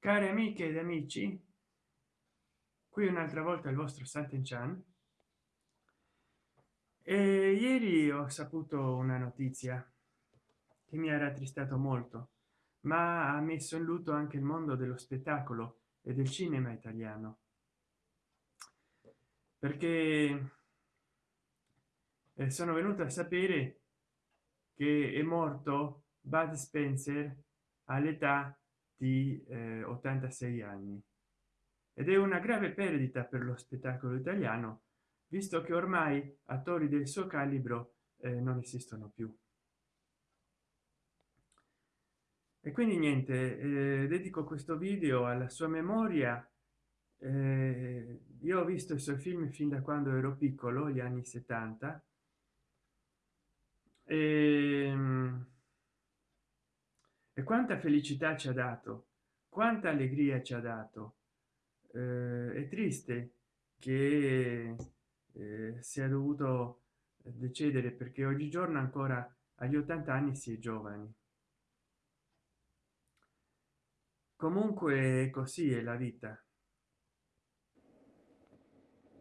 cari amiche ed amici qui un'altra volta il vostro Santen Chan e ieri ho saputo una notizia che mi ha rattristato molto ma ha messo in lutto anche il mondo dello spettacolo e del cinema italiano. Perché sono venuto a sapere che è morto bud spencer all'età di eh, 86 anni. Ed è una grave perdita per lo spettacolo italiano visto che ormai attori del suo calibro eh, non esistono più. E quindi niente eh, dedico questo video alla sua memoria. Eh, io ho visto i suoi film fin da quando ero piccolo gli anni 70 e, ehm, e quanta felicità ci ha dato quanta allegria ci ha dato. Eh, è triste che eh, sia dovuto decedere perché oggigiorno ancora agli 80 anni si è giovani. Comunque così è la vita.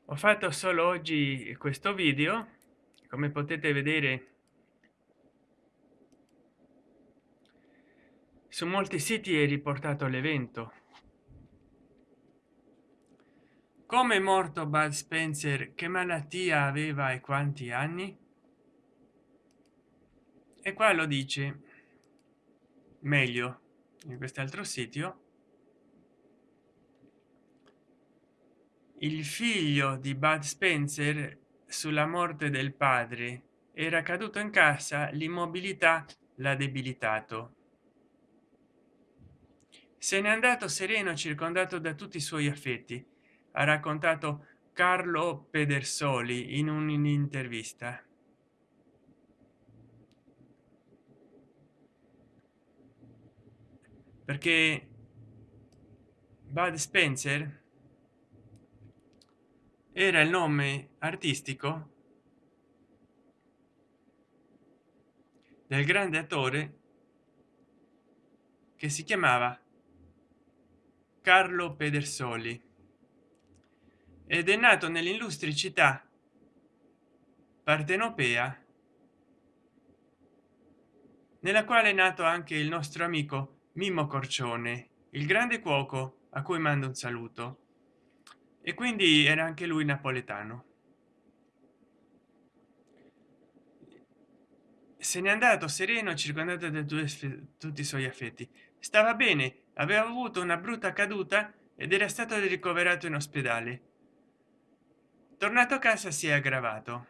Ho fatto solo oggi questo video. Come potete vedere su molti siti è riportato l'evento. Come è morto bud spencer che malattia aveva e quanti anni? E qua lo dice meglio in quest'altro sito il figlio di bud spencer sulla morte del padre era caduto in casa l'immobilità l'ha debilitato se n'è andato sereno circondato da tutti i suoi affetti ha raccontato carlo pedersoli in un'intervista. Perché bud spencer era il nome artistico del grande attore che si chiamava carlo pedersoli. Ed è nato nell'illustre città partenopea nella quale è nato anche il nostro amico mimmo corcione il grande cuoco a cui mando un saluto. E quindi era anche lui napoletano. Se n'è andato sereno circondato da tutti i suoi affetti. Stava bene aveva avuto una brutta caduta ed era stato ricoverato in ospedale. Tornato a casa si è aggravato.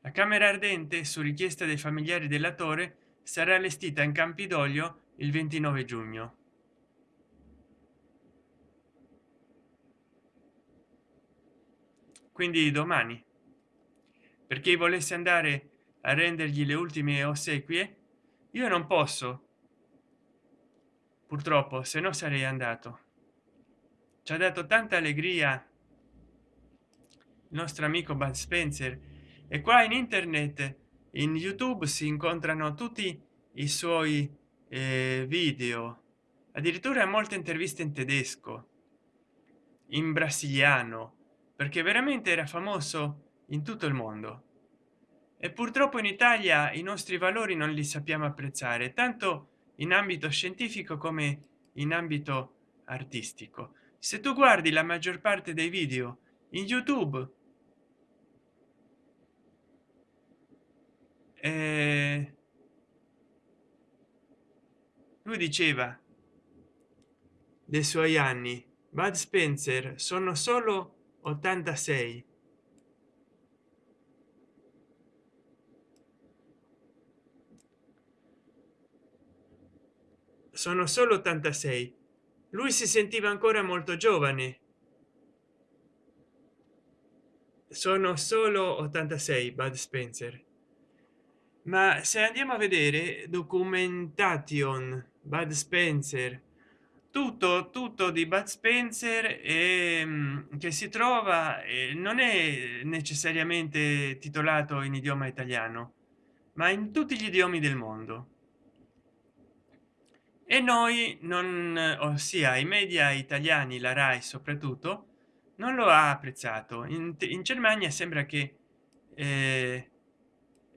La camera ardente su richiesta dei familiari dell'attore sarà allestita in campidoglio il 29 giugno. Quindi domani. Per chi volesse andare a rendergli le ultime ossequie io non posso. Purtroppo se no sarei andato. Ci ha dato tanta allegria il nostro amico bud spencer. E qua in internet in youtube si incontrano tutti i suoi eh, video. Addirittura molte interviste in tedesco in brasiliano perché veramente era famoso in tutto il mondo e purtroppo in italia i nostri valori non li sappiamo apprezzare tanto in ambito scientifico come in ambito artistico. Se tu guardi la maggior parte dei video in youtube eh, lui diceva dei suoi anni bud spencer sono solo 86 sono solo 86 lui si sentiva ancora molto giovane. Sono solo 86 bud spencer. Ma se andiamo a vedere documentation bud spencer tutto tutto di bud spencer e ehm, che si trova eh, non è necessariamente titolato in idioma italiano ma in tutti gli idiomi del mondo e noi non ossia i media italiani la rai soprattutto non lo ha apprezzato. In, in germania sembra che eh,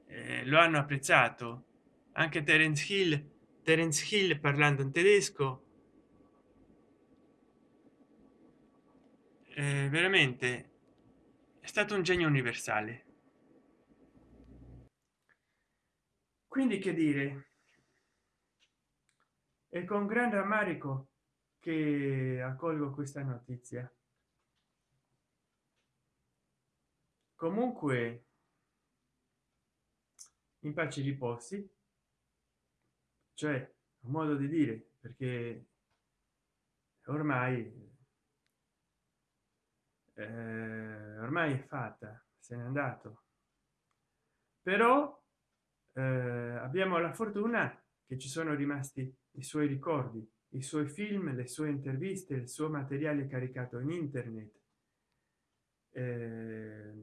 eh, lo hanno apprezzato. Anche terence hill terence hill parlando in tedesco. Eh, veramente è stato un genio universale. Quindi che dire e con gran rammarico che accolgo questa notizia. Comunque in pace riposi. Cioè un modo di dire perché ormai eh, ormai è fatta se n'è andato. Però eh, abbiamo la fortuna che ci sono rimasti i suoi ricordi i suoi film le sue interviste il suo materiale caricato in internet eh,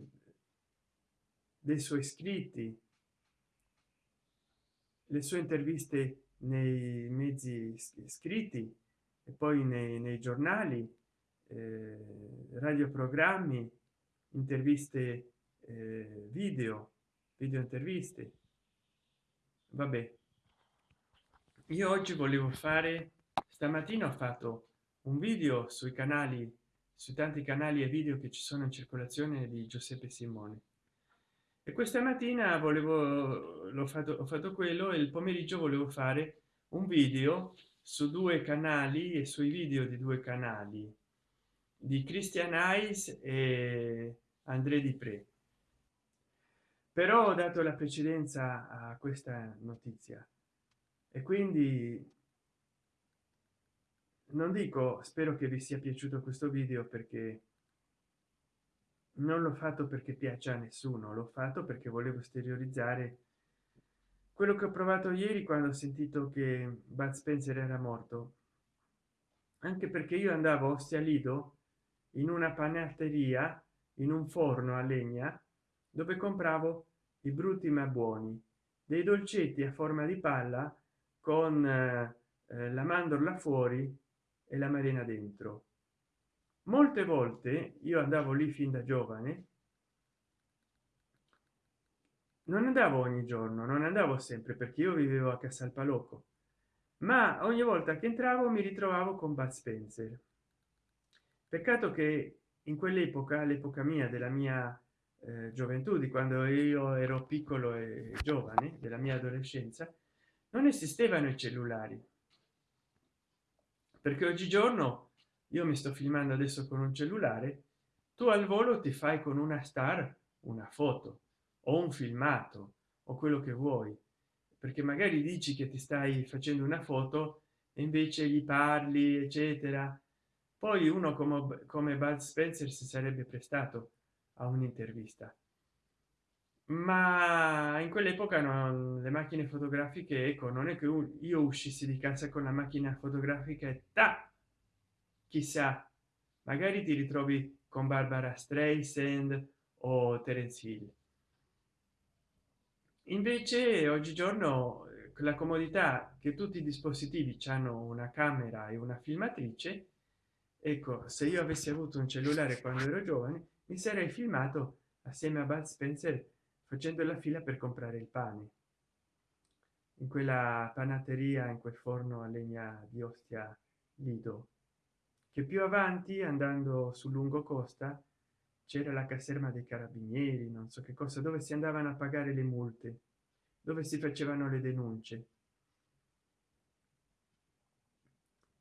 dei suoi scritti le sue interviste nei mezzi scritti e poi nei, nei giornali eh, radioprogrammi interviste eh, video video interviste. Vabbè io oggi volevo fare stamattina ho fatto un video sui canali su tanti canali e video che ci sono in circolazione di giuseppe simone. E questa mattina volevo l'ho fatto ho fatto quello e il pomeriggio volevo fare un video su due canali e sui video di due canali di christian eyes e andré di pre però ho dato la precedenza a questa notizia e quindi non dico spero che vi sia piaciuto questo video perché non l'ho fatto perché piace a nessuno l'ho fatto perché volevo esteriorizzare quello che ho provato ieri quando ho sentito che bud spencer era morto. Anche perché io andavo ostia lido in una panetteria in un forno a legna dove compravo i brutti ma buoni dei dolcetti a forma di palla con eh, eh, la mandorla fuori e la marina dentro. Molte volte io andavo lì fin da giovane non andavo ogni giorno non andavo sempre perché io vivevo a Casalpalocco ma ogni volta che entravo mi ritrovavo con Bud Spencer. Peccato che in quell'epoca l'epoca mia della mia eh, gioventù di quando io ero piccolo e giovane della mia adolescenza non esistevano i cellulari. Perché oggigiorno io mi sto filmando adesso con un cellulare tu al volo ti fai con una star una foto o un filmato o quello che vuoi. Perché magari dici che ti stai facendo una foto e invece gli parli eccetera. Poi uno come come bud spencer si sarebbe prestato a un'intervista ma in quell'epoca non le macchine fotografiche ecco non è che io uscissi di casa con la macchina fotografica e ta chissà magari ti ritrovi con barbara streisand o terence hill. Invece oggigiorno eh, la comodità che tutti i dispositivi hanno una camera e una filmatrice ecco se io avessi avuto un cellulare quando ero giovane mi sarei filmato assieme a bud spencer facendo la fila per comprare il pane. In quella panateria in quel forno a legna di ostia lido. Che più avanti andando sul lungo costa c'era la caserma dei carabinieri non so che cosa dove si andavano a pagare le multe dove si facevano le denunce.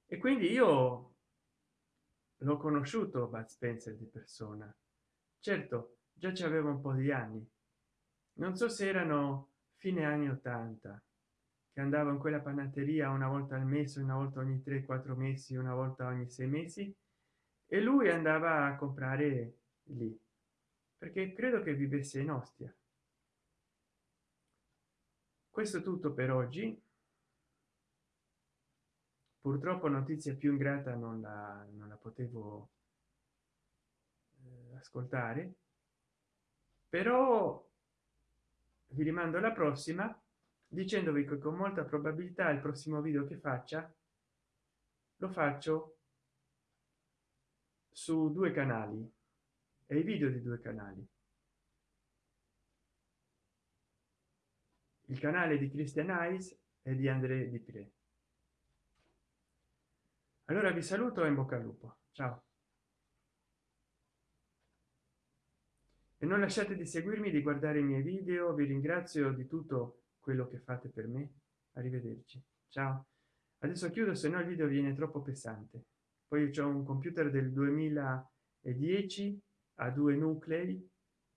E quindi io l'ho conosciuto bud spencer di persona. Certo già ci aveva un po di anni non so se erano fine anni 80 che andavo in quella panatteria una volta al mese una volta ogni 3 4 mesi una volta ogni sei mesi e lui andava a comprare lì perché credo che vivesse in ostia. Questo è tutto per oggi. Purtroppo notizia più ingrata non la, non la potevo eh, ascoltare però vi rimando alla prossima dicendovi che con molta probabilità il prossimo video che faccia lo faccio su due canali e i video di due canali. Il canale di christian eyes e di andré di Pire. allora vi saluto e in bocca al lupo. Ciao e non lasciate di seguirmi di guardare i miei video. Vi ringrazio di tutto quello che fate per me. Arrivederci. Ciao. Adesso chiudo se no il video viene troppo pesante. Poi c'è un computer del 2010 a due nuclei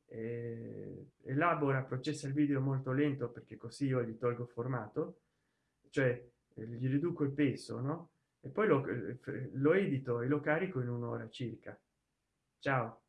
eh, elabora processa il video molto lento perché così io gli tolgo formato cioè eh, gli riduco il peso no? E poi lo, lo edito e lo carico in un'ora circa. Ciao